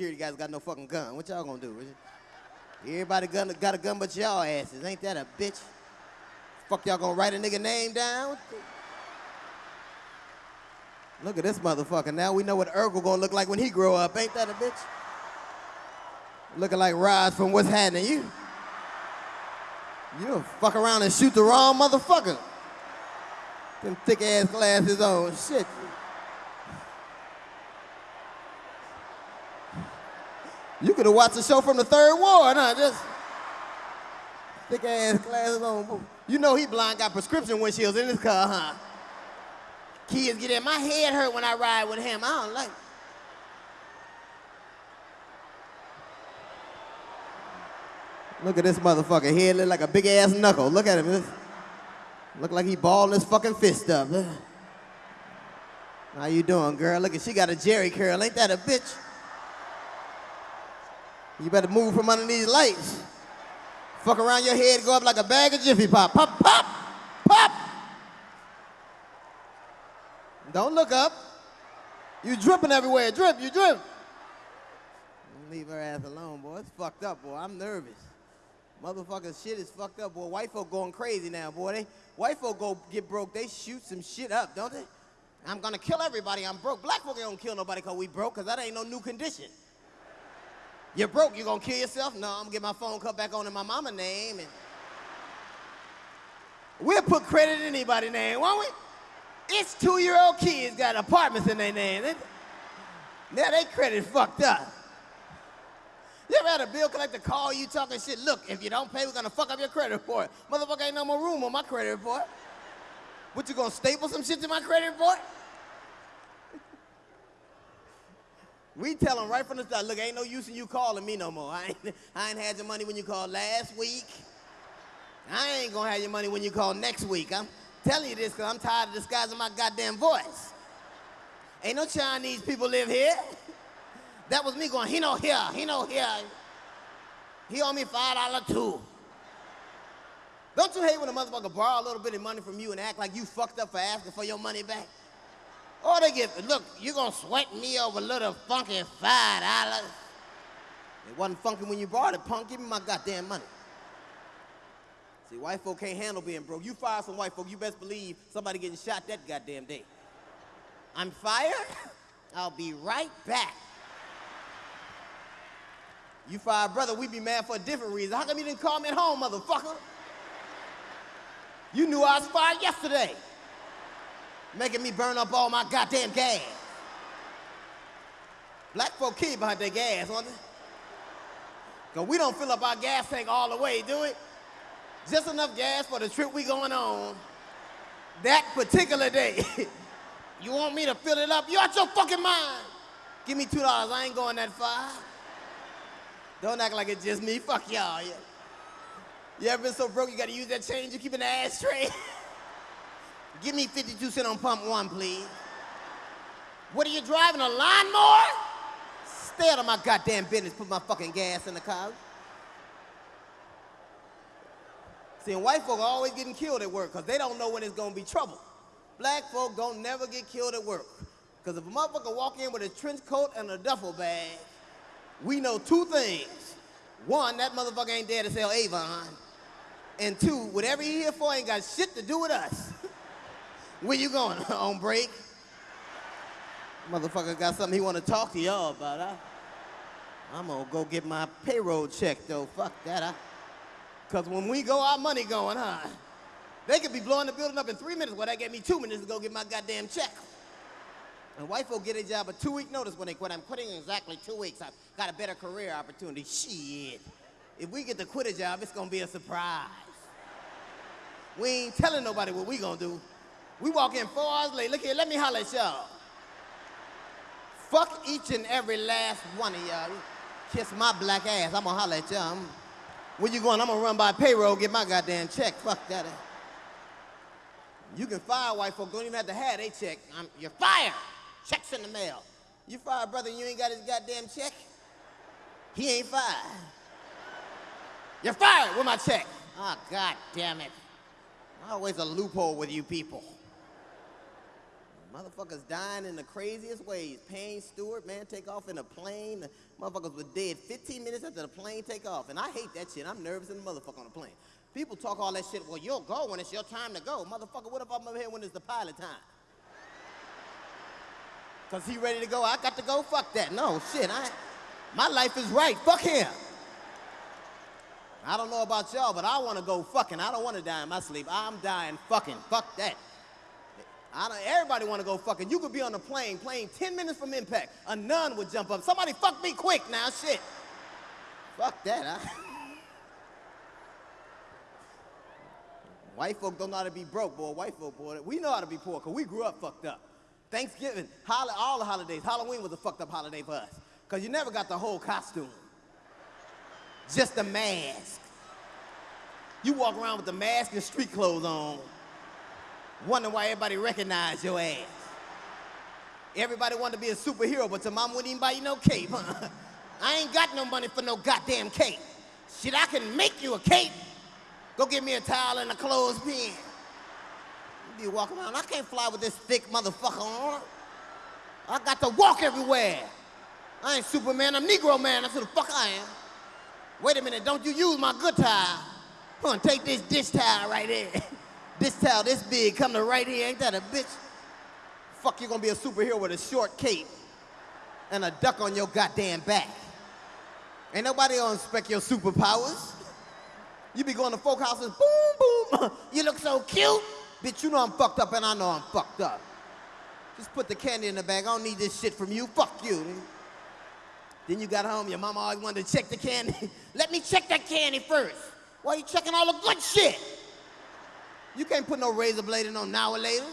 security guys got no fucking gun. What y'all gonna do? Everybody gun, got a gun but y'all asses. Ain't that a bitch? Fuck y'all gonna write a nigga name down? Look at this motherfucker. Now we know what Urkel gonna look like when he grow up. Ain't that a bitch? Looking like Raj from What's Happening. You, you fuck around and shoot the wrong motherfucker. Them thick ass glasses on. Shit. You could have watched the show from the third ward, huh? Just thick ass glasses on. You know he blind got prescription windshields in his car, huh? Kids get in. My head hurt when I ride with him. I don't like. Look at this motherfucker. Head look like a big ass knuckle. Look at him. Look like he balled his fucking fist up. How you doing, girl? Look at she got a jerry curl. Ain't that a bitch? You better move from under these lights. Fuck around your head, go up like a bag of Jiffy Pop. Pop, pop, pop. Don't look up. You dripping everywhere. Drip, you drip. Leave her ass alone, boy. It's fucked up, boy. I'm nervous. Motherfucker shit is fucked up, boy. White folk going crazy now, boy. They white folk go get broke, they shoot some shit up, don't they? I'm gonna kill everybody. I'm broke. Black folk gonna kill nobody cause we broke, cause that ain't no new condition. You're broke, you gonna kill yourself? No, I'm gonna get my phone cut back on in my mama name and we'll put credit in anybody's name, won't we? It's two-year-old kids got apartments in their name. Now they credit fucked up. You ever had a bill collector call you talking shit? Look, if you don't pay, we're gonna fuck up your credit report. Motherfucker ain't no more room on my credit report. What, you gonna staple some shit to my credit report? We tell them right from the start, look, ain't no use in you calling me no more. I ain't, I ain't had your money when you called last week. I ain't gonna have your money when you call next week. I'm telling you this because I'm tired of disguising my goddamn voice. Ain't no Chinese people live here. That was me going, he no here, he no here. He owe me five dollar too. Don't you hate when a motherfucker borrow a little bit of money from you and act like you fucked up for asking for your money back? Or they get, look, you're gonna sweat me over a little funky five dollars. It wasn't funky when you brought it, punk. Give me my goddamn money. See, white folk can't handle being broke. You fire some white folk, you best believe somebody getting shot that goddamn day. I'm fired? I'll be right back. You fire brother, we be mad for a different reason. How come you didn't call me at home, motherfucker? You knew I was fired yesterday. Making me burn up all my goddamn gas. Black folk keep behind their gas, don't they? Cause we don't fill up our gas tank all the way, do it? Just enough gas for the trip we going on. That particular day. you want me to fill it up? You out your fucking mind. Give me $2, I ain't going that far. Don't act like it's just me. Fuck y'all. You, you ever been so broke you gotta use that change you keep in the ashtray? Give me 52 cents on pump one, please. What are you driving, a lawnmower? Stay out of my goddamn business, put my fucking gas in the car. See, white folk are always getting killed at work because they don't know when it's gonna be trouble. Black folk don't never get killed at work. Because if a motherfucker walk in with a trench coat and a duffel bag, we know two things. One, that motherfucker ain't there to sell Avon. And two, whatever he here for ain't got shit to do with us. Where you going, on break? Motherfucker got something he want to talk to y'all about, huh? I'm gonna go get my payroll check, though. Fuck that, huh? Because when we go, our money going, huh? They could be blowing the building up in three minutes, well, that gave me two minutes to go get my goddamn check. And white folk get a job a two-week notice when they quit. I'm quitting in exactly two weeks. I've got a better career opportunity. Shit. If we get to quit a job, it's gonna be a surprise. We ain't telling nobody what we gonna do. We walk in four hours late. Look here, let me holler at y'all. Fuck each and every last one of y'all. Kiss my black ass. I'm gonna holler at y'all. Where you going? I'm gonna run by payroll, get my goddamn check. Fuck that. You can fire white folk, don't even have to have they check. I'm, you're fired. Checks in the mail. You fired, brother, and you ain't got his goddamn check? He ain't fired. You're fired with my check. Ah, oh, god damn it. Always a loophole with you people. Motherfuckers dying in the craziest ways. Payne Stewart, man, take off in a plane. The motherfuckers were dead 15 minutes after the plane take off. And I hate that shit. I'm nervous in the motherfucker on the plane. People talk all that shit, well, you'll go when it's your time to go. Motherfucker, what if I'm over here when it's the pilot time? Cause he ready to go, I got to go, fuck that. No, shit, I, my life is right, fuck him. I don't know about y'all, but I wanna go fucking. I don't wanna die in my sleep. I'm dying fucking, fuck that. I don't, everybody wanna go fucking. You could be on a plane, plane 10 minutes from impact. A nun would jump up. Somebody fuck me quick now, shit. Fuck that, huh? White folk don't know how to be broke, boy. White folk, boy, we know how to be poor because we grew up fucked up. Thanksgiving, all the holidays. Halloween was a fucked up holiday for us because you never got the whole costume. Just a mask. You walk around with the mask and street clothes on, wondering why everybody recognized your ass. Everybody wanted to be a superhero, but your mom wouldn't even buy you no cape. I ain't got no money for no goddamn cape. Shit, I can make you a cape. Go get me a towel and a clothespin. You be walking around, I can't fly with this thick motherfucker on. I got to walk everywhere. I ain't Superman, I'm Negro man, that's who the fuck I am. Wait a minute, don't you use my good towel. Come on, take this dish towel right there. this towel this big, coming to right here, ain't that a bitch? Fuck, you're gonna be a superhero with a short cape and a duck on your goddamn back. Ain't nobody gonna inspect your superpowers. You be going to folk houses, boom, boom. you look so cute. Bitch, you know I'm fucked up and I know I'm fucked up. Just put the candy in the bag. I don't need this shit from you. Fuck you. Then you got home, your mama always wanted to check the candy. Let me check that candy first. Why you checking all the good shit? You can't put no razor blade in no now or later.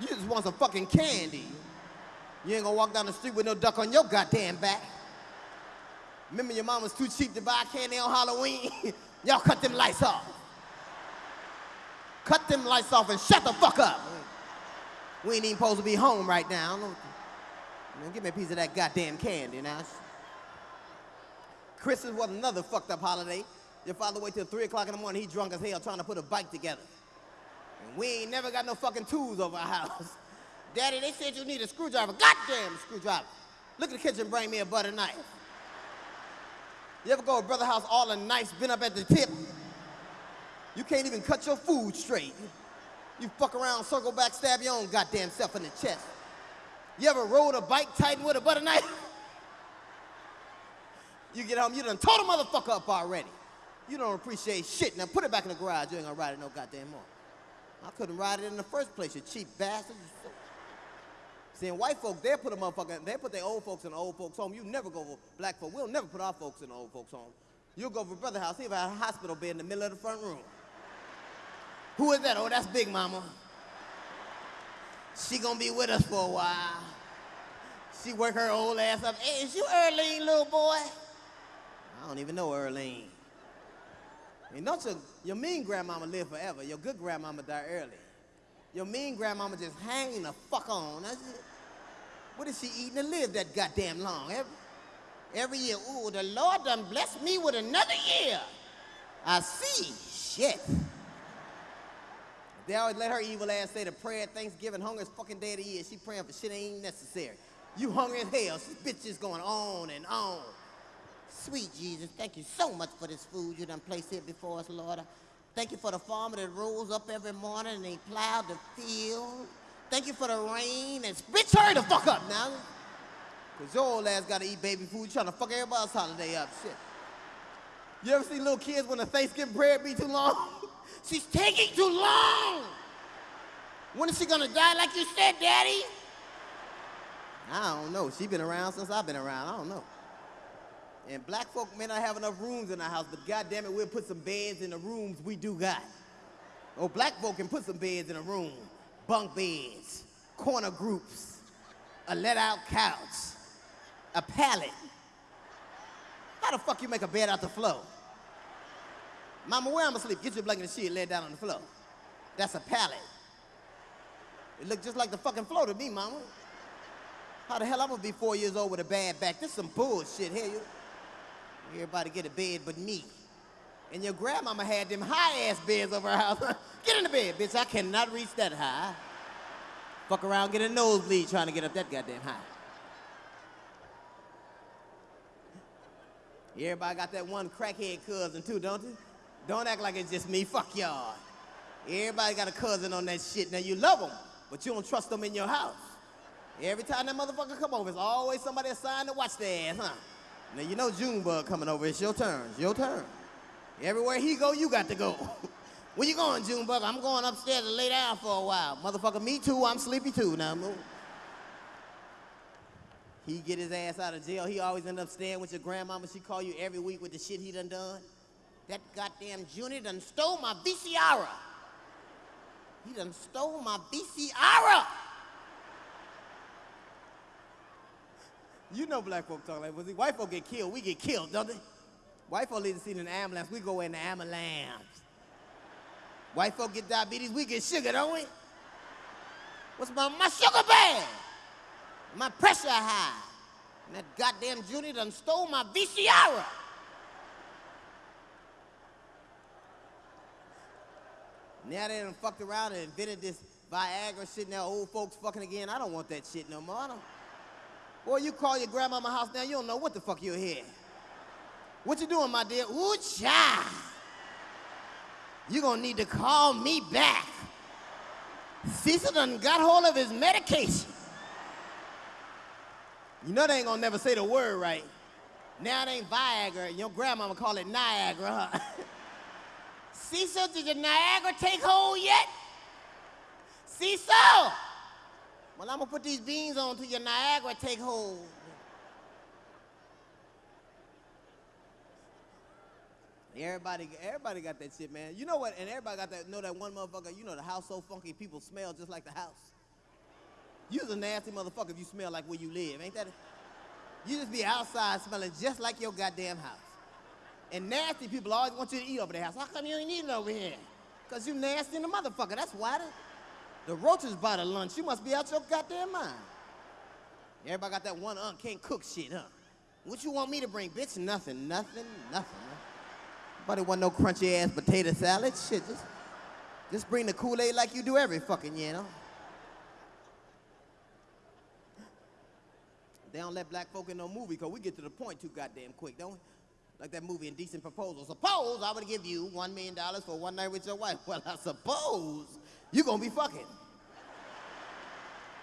You just want some fucking candy. You ain't gonna walk down the street with no duck on your goddamn back. Remember your mom was too cheap to buy candy on Halloween? Y'all cut them lights off. Cut them lights off and shut the fuck up. We ain't even supposed to be home right now. Man, give me a piece of that goddamn candy now. Christmas was another fucked up holiday. Your father wait till 3 o'clock in the morning, he drunk as hell trying to put a bike together. And we ain't never got no fucking tools over our house. Daddy, they said you need a screwdriver. Goddamn screwdriver. Look at the kitchen, bring me a butter knife. You ever go to brother house, all the knives been up at the tip? You can't even cut your food straight. You fuck around, circle back, stab your own goddamn self in the chest. You ever rode a bike tightened with a butter knife? You get home, you done tore the motherfucker up already. You don't appreciate shit. Now put it back in the garage. You ain't gonna ride it no goddamn more. I couldn't ride it in the first place, you cheap bastard. See, white folk, they put a motherfucker, they put their old folks in the old folks' home. You never go for black folk. We'll never put our folks in the old folks' home. You'll go for brother house. He have a hospital bed in the middle of the front room. Who is that? Oh, that's Big Mama. She gonna be with us for a while. She work her old ass up. Hey, is you Earlene, little boy? I don't even know Earlene. And don't your, your mean grandmama live forever. Your good grandmama die early. Your mean grandmama just hanging the fuck on. What is she eating to live that goddamn long? Every, every year, ooh, the Lord done blessed me with another year. I see. Shit. They always let her evil ass say the prayer at Thanksgiving, hunger's fucking day of the year. She praying for shit ain't necessary. You hungry as hell. This bitch is going on and on. Sweet Jesus, thank you so much for this food you done placed here before us, Lord. Thank you for the farmer that rolls up every morning and he plowed the field. Thank you for the rain and bitch hurry the fuck up now. Cause your old ass gotta eat baby food. You trying to fuck everybody's holiday up. Shit. You ever see little kids when the Thanksgiving bread be too long? She's taking too long. When is she gonna die like you said, Daddy? I don't know. She been around since I've been around. I don't know. And black folk may not have enough rooms in our house, but goddamn it, we'll put some beds in the rooms we do got. Oh, black folk can put some beds in a room. Bunk beds, corner groups, a let-out couch, a pallet. How the fuck you make a bed out the floor? Mama, where I'ma sleep? Get your blanket and shit, lay it down on the floor. That's a pallet. It look just like the fucking floor to me, mama. How the hell I'm gonna be four years old with a bad back? This some bullshit here. You. Everybody get a bed but me. And your grandmama had them high-ass beds over her house. get in the bed, bitch. I cannot reach that high. Fuck around, get a nosebleed trying to get up that goddamn high. Everybody got that one crackhead cousin too, don't they? Don't act like it's just me. Fuck y'all. Everybody got a cousin on that shit. Now you love them, but you don't trust them in your house. Every time that motherfucker come over, it's always somebody assigned to watch their ass, huh? Now you know Junebug coming over. It's your turn. It's your turn. Everywhere he go, you got to go. Where you going, Junebug? I'm going upstairs to lay down for a while. Motherfucker, me too. I'm sleepy too. Now move. He get his ass out of jail. He always end up staying with your grandmama. She call you every week with the shit he done done. That goddamn Junior done stole my VCR. He done stole my VCR. You know black folk talk like, see, white folk get killed, we get killed, don't they? White folk need to see an ambulance, we go in the ambulance. White folk get diabetes, we get sugar, don't we? What's my, my sugar bad? My pressure high. And that goddamn Junior done stole my VCR. Now they done fucked around and invented this Viagra shit. Now old folks fucking again. I don't want that shit no more. Boy, you call your grandma my house now, you don't know what the fuck you'll hear. What you doing, my dear? Ooh, child. You gonna need to call me back. Cecil done got hold of his medication. You know they ain't gonna never say the word right. Now it ain't Viagra, your grandmama call it Niagara, huh? Cecil, did your Niagara take hold yet? Cecil! Well, I'm gonna put these beans on till your Niagara take hold. Everybody, everybody got that shit, man. You know what? And everybody got that. Know that one motherfucker. You know the house so funky, people smell just like the house. You's a nasty motherfucker if you smell like where you live, ain't that? You just be outside smelling just like your goddamn house. And nasty people always want you to eat over their house. How come you ain't eating over here? Cause you nasty in the motherfucker. That's why. The, the roaches by the lunch. You must be out your goddamn mind. Everybody got that one unc can't cook shit, huh? What you want me to bring, bitch? Nothing, nothing, nothing. Nobody want no crunchy ass potato salad. Shit, just, just bring the Kool-Aid like you do every fucking year, you know? They don't let black folk in no movie because we get to the point too goddamn quick, don't we? Like that movie Indecent Proposal. Suppose I would give you one million dollars for one night with your wife. Well, I suppose you're gonna be fucking.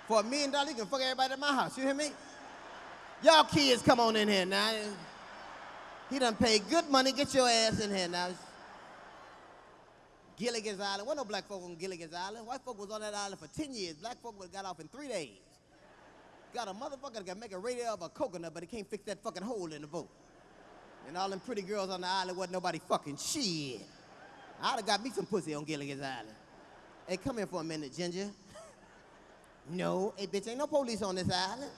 For a million dollars, you can fuck everybody at my house. You hear me? Y'all kids, come on in here now. He done paid good money. Get your ass in here now. Gilligan's Island. What no black folk on Gilligan's Island? White folk was on that island for 10 years. Black folk got off in three days. Got a motherfucker that can make a radio of a coconut, but he can't fix that fucking hole in the boat. And all them pretty girls on the island wasn't nobody fucking shit. I'd have got me some pussy on Gilligan's Island. Hey, come here for a minute, Ginger. No, hey, bitch, ain't no police on this island.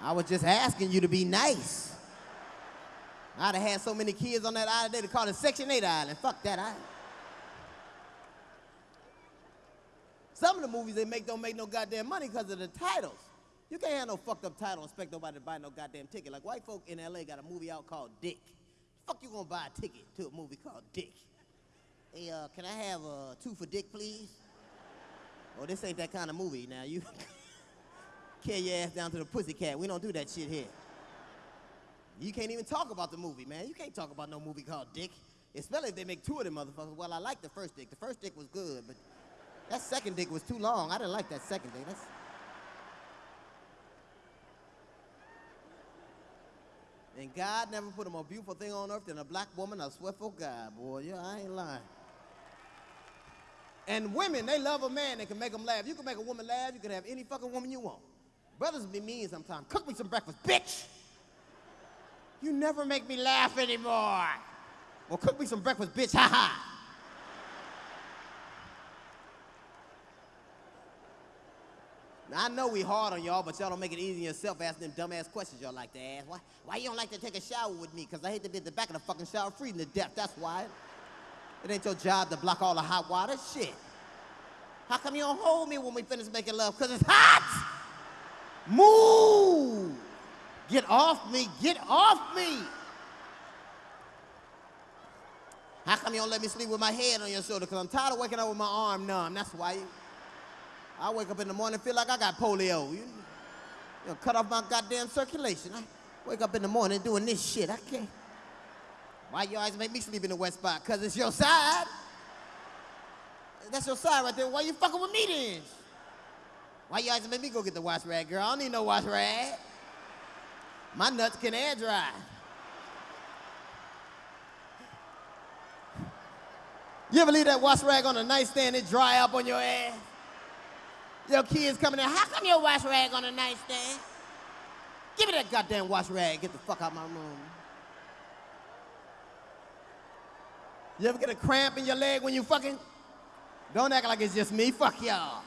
I was just asking you to be nice. I'd have had so many kids on that island, they'd call it Section 8 Island. Fuck that island. Some of the movies they make don't make no goddamn money because of the titles. You can't have no fucked up title and expect nobody to buy no goddamn ticket. Like white folk in LA got a movie out called Dick. Fuck you gonna buy a ticket to a movie called Dick? Hey, uh, can I have uh, two for Dick, please? Oh, this ain't that kind of movie. Now you carry your ass down to the pussycat. We don't do that shit here. You can't even talk about the movie, man. You can't talk about no movie called Dick. Especially if they make two of them motherfuckers. Well, I like the first Dick. The first Dick was good, but that second Dick was too long. I didn't like that second Dick. That's... And God never put a more beautiful thing on earth than a black woman, a swiftful guy, boy. Yeah, I ain't lying. And women, they love a man that can make them laugh. You can make a woman laugh, you can have any fucking woman you want. Brothers be mean sometimes. Cook me some breakfast, bitch! You never make me laugh anymore. Well, cook me some breakfast, bitch, ha ha. Now, I know we hard on y'all, but y'all don't make it easy on yourself asking them dumbass questions y'all like to ask. Why, why you don't like to take a shower with me? Because I hate to be at the back of the fucking shower freezing to death, that's why. It ain't your job to block all the hot water, shit. How come you don't hold me when we finish making love? Because it's hot! Move! Get off me, get off me! How come you don't let me sleep with my head on your shoulder? Because I'm tired of waking up with my arm numb, that's why. I wake up in the morning feel like I got polio. You, you know, cut off my goddamn circulation. I wake up in the morning doing this shit. I can't. Why you always make me sleep in the wet spot? Cause it's your side. That's your side right there. Why you fucking with me then? Why you always make me go get the wash rag, girl? I don't need no wash rag. My nuts can air dry. You ever leave that wash rag on the nightstand, it dry up on your ass? Your kids coming in, how come your wash rag on the nightstand? Give me that goddamn wash rag, get the fuck out my room. You ever get a cramp in your leg when you fucking? Don't act like it's just me, fuck y'all.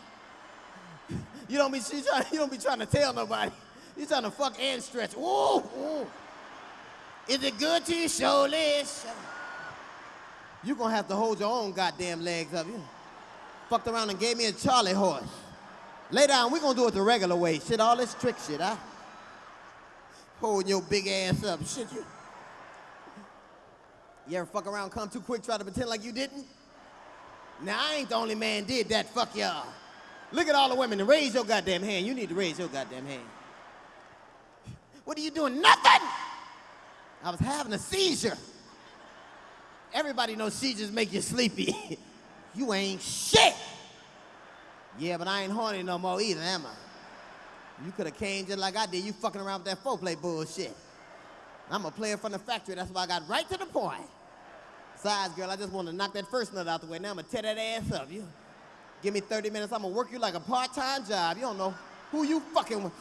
You don't be, you, you don't be trying to tell nobody. You trying to fuck and stretch. Is it good to you? Show this. You gonna have to hold your own goddamn legs up. You fucked around and gave me a Charlie horse. Lay down, we gonna do it the regular way. Shit, all this trick shit, huh? Holding your big ass up. Shit, you. You ever fuck around, come too quick, try to pretend like you didn't? Now, I ain't the only man did that, fuck y'all. Look at all the women, raise your goddamn hand. You need to raise your goddamn hand. What are you doing? Nothing! I was having a seizure. Everybody knows seizures make you sleepy. you ain't shit! Yeah, but I ain't horny no more either, am I? You could have came just like I did. You fucking around with that foreplay bullshit. I'm a player from the factory. That's why I got right to the point. Girl, I just want to knock that first nut out the way. Now I'm going to tear that ass up. You give me 30 minutes, I'm going to work you like a part-time job. You don't know who you fucking with.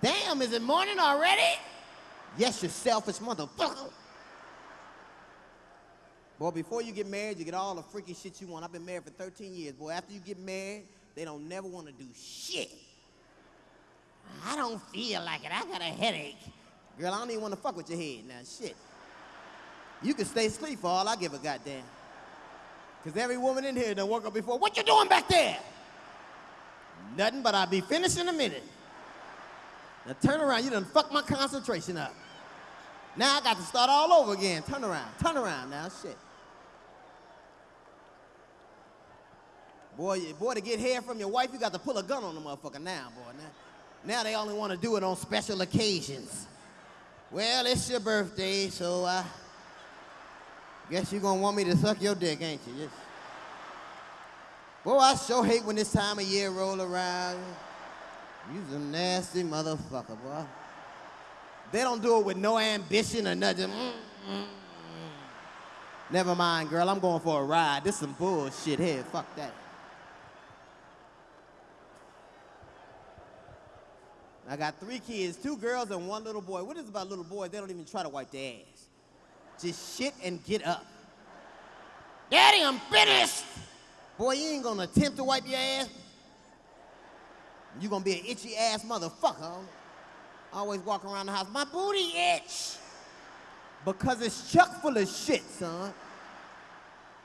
Damn, is it morning already? Yes, you selfish motherfucker. Boy, before you get married, you get all the freaky shit you want. I've been married for 13 years. Boy, after you get married, they don't never want to do shit. I don't feel like it. I got a headache. Girl, I don't even want to fuck with your head now. Shit. You can stay asleep for all I give a goddamn. Because every woman in here done woke up before. What you doing back there? Nothing, but I'll be finished in a minute. Now turn around. You done fucked my concentration up. Now I got to start all over again. Turn around. Turn around now. Shit. Boy, boy, to get hair from your wife, you got to pull a gun on the motherfucker now, boy. Now, now they only want to do it on special occasions. Well, it's your birthday, so I guess you're gonna want me to suck your dick, ain't you? Just... Boy, I sure hate when this time of year roll around. You's a nasty motherfucker, boy. They don't do it with no ambition or nothing. Mm, mm. Never mind, girl. I'm going for a ride. This some bullshit here. Fuck that. I got three kids, two girls and one little boy. What is about little boys? They don't even try to wipe their ass. Just shit and get up. Daddy, I'm finished. Boy, you ain't gonna attempt to wipe your ass. You gonna be an itchy ass motherfucker. Always walk around the house, my booty itch. Because it's chuck full of shit, son.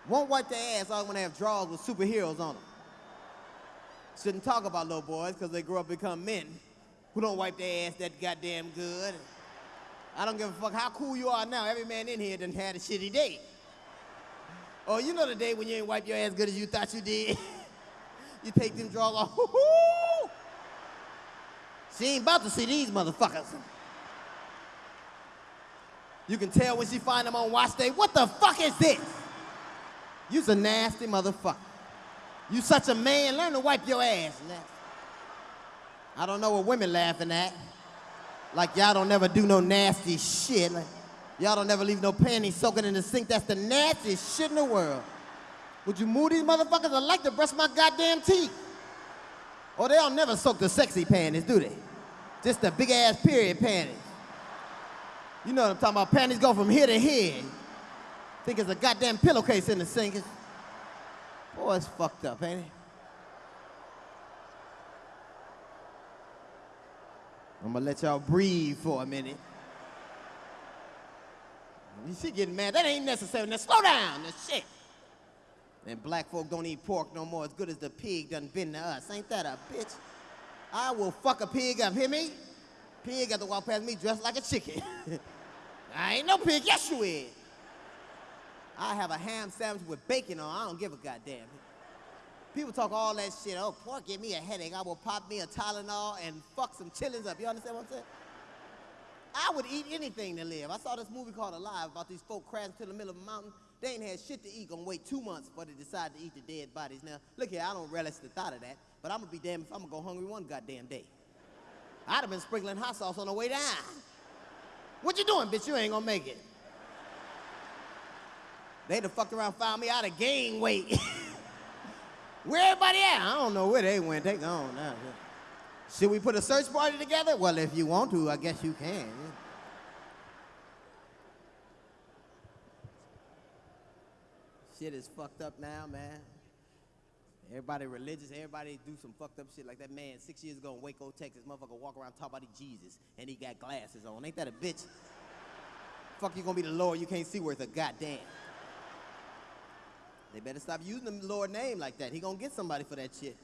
Won't wipe their ass when they have drawers with superheroes on them. Shouldn't talk about little boys because they grow up become men who don't wipe their ass that goddamn good. I don't give a fuck how cool you are now. Every man in here done had a shitty day. Oh, you know the day when you ain't wipe your ass good as you thought you did? you take them drawers off. She ain't about to see these motherfuckers. You can tell when she find them on watch day, what the fuck is this? You's a nasty motherfucker. You such a man, learn to wipe your ass. I don't know what women laughing at. Like y'all don't never do no nasty shit. Like, y'all don't never leave no panties soaking in the sink. That's the nastiest shit in the world. Would you move these motherfuckers? I like to brush my goddamn teeth. Or they don't never soak the sexy panties, do they? Just the big ass period panties. You know what I'm talking about? Panties go from here to here. Think it's a goddamn pillowcase in the sink. Boy, it's fucked up, ain't it? I'm gonna let y'all breathe for a minute. You see getting mad. That ain't necessary. Now slow down. That shit. And black folk don't eat pork no more as good as the pig done been to us. Ain't that a bitch? I will fuck a pig up, hear me? Pig got to walk past me dressed like a chicken. I ain't no pig. Yes, you is. I have a ham sandwich with bacon on. I don't give a goddamn. People talk all that shit. Oh, pork give me a headache. I will pop me a Tylenol and fuck some chillings up. You understand what I'm saying? I would eat anything to live. I saw this movie called Alive about these folk crashing to the middle of a mountain. They ain't had shit to eat, gonna wait two months before they decide to eat the dead bodies. Now, look here, I don't relish the thought of that, but I'm gonna be damned if I'm gonna go hungry one goddamn day. I'd have been sprinkling hot sauce on the way down. What you doing, bitch? You ain't gonna make it. They'd have fucked around, found me out of gain weight. where everybody at? I don't know where they went. They gone now. Should we put a search party together? Well, if you want to, I guess you can. Shit is fucked up now, man. Everybody religious, everybody do some fucked up shit like that man six years ago in Waco, Texas, motherfucker walk around talking about Jesus and he got glasses on. Ain't that a bitch? Fuck you gonna be the Lord, you can't see worth a goddamn. They better stop using the Lord name like that. He gonna get somebody for that shit.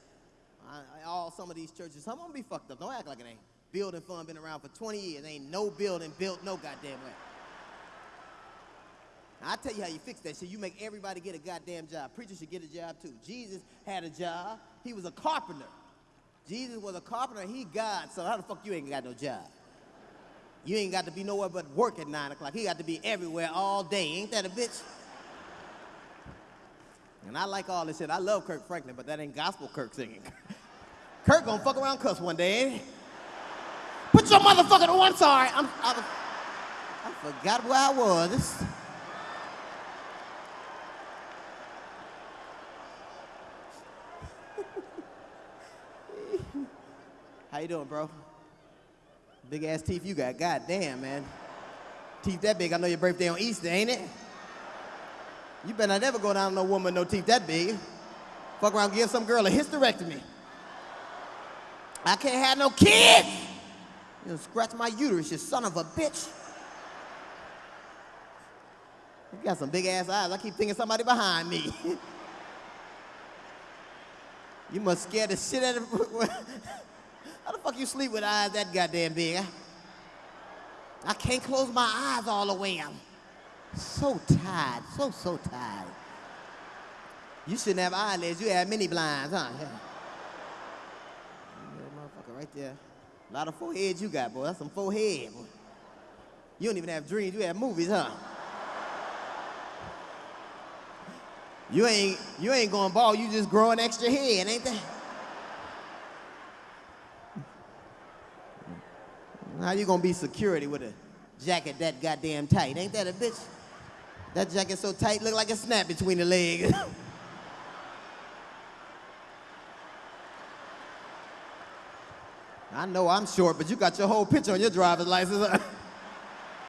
I, I, all some of these churches, some of them be fucked up. Don't act like it ain't. Building fund been around for 20 years. Ain't no building built no goddamn way. Now, I tell you how you fix that shit. You make everybody get a goddamn job. Preachers should get a job too. Jesus had a job. He was a carpenter. Jesus was a carpenter. He God. So how the fuck you ain't got no job? You ain't got to be nowhere but work at nine o'clock. He got to be everywhere all day. Ain't that a bitch? And I like all this shit. I love Kirk Franklin, but that ain't gospel Kirk singing. Kirk gonna fuck around cuss one day. Put your motherfucker on. I'm sorry. I'm, I, I forgot where I was. How you doing, bro? Big ass teeth you got. God damn, man. Teeth that big. I know your birthday on Easter, ain't it? You better not ever go down no woman no teeth that big. Fuck around, give some girl a hysterectomy. I can't have no kids. You know, scratch my uterus, you son of a bitch. You got some big ass eyes. I keep thinking somebody behind me. you must scare the shit out of How the fuck you sleep with eyes that goddamn big? I can't close my eyes all the way. I'm so tired, so, so tired. You shouldn't have eyelids, you have mini blinds, huh? Yeah. motherfucker right there. A lot of foreheads you got, boy. That's some forehead, boy. You don't even have dreams, you have movies, huh? You ain't, you ain't going bald, you just growing extra head, ain't that? How you gonna be security with a jacket that goddamn tight? Ain't that a bitch? That jacket so tight, look like a snap between the legs. I know I'm short, but you got your whole picture on your driver's license.